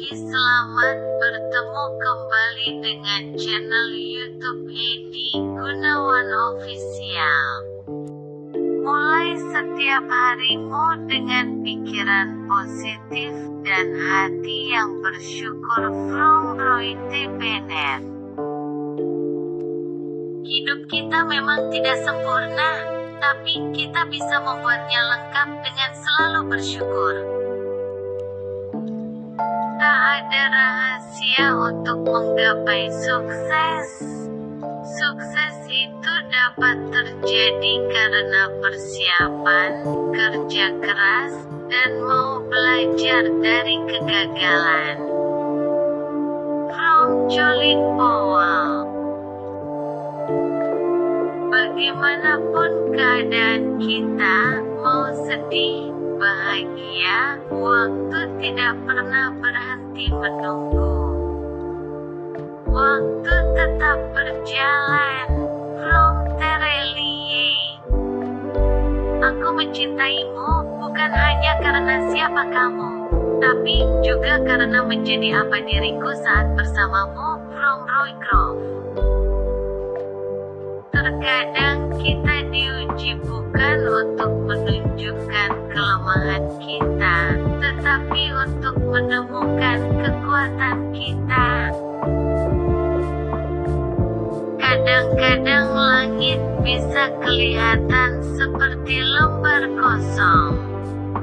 Pagi, selamat bertemu kembali dengan channel YouTube Edi Gunawan Official. Mulai setiap harimu dengan pikiran positif dan hati yang bersyukur from Roy T. Bennett. Hidup kita memang tidak sempurna, tapi kita bisa membuatnya lengkap dengan selalu bersyukur. Ada rahasia untuk menggapai sukses. Sukses itu dapat terjadi karena persiapan, kerja keras, dan mau belajar dari kegagalan. From Jolin Powell Bagaimanapun keadaan kita, mau sedih, bahagia, waktu tidak pernah berhenti menunggu. Waktu tetap berjalan. From Terelie. Aku mencintaimu bukan hanya karena siapa kamu, tapi juga karena menjadi apa diriku saat bersamamu. From Roy Grove. Terkadang kita Kadang-kadang langit bisa kelihatan seperti lembar kosong.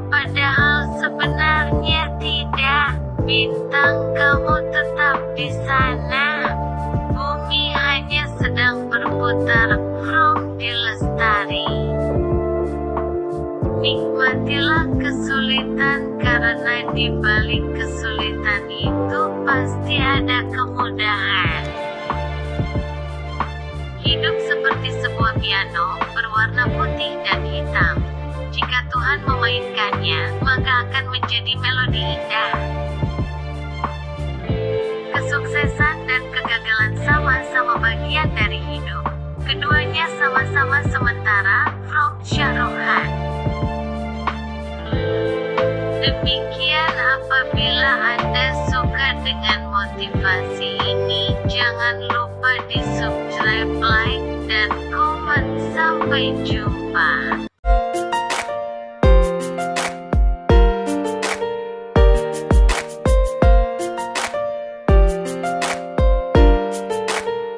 Padahal sebenarnya tidak. Bintang kamu tetap di sana. Bumi hanya sedang berputar from di lestari. Nikmatilah kesulitan karena di balik kesulitan itu pasti ada kemudahan. Seperti sebuah piano, berwarna putih dan hitam. Jika Tuhan memainkannya, maka akan menjadi melodi indah. Kesuksesan dan kegagalan sama-sama bagian dari hidup. Keduanya sama-sama sementara, from Syarohan. Demikian apabila Anda suka dengan motivasi ini, jangan lupa di subscribe, like, dan komen. Sampai jumpa.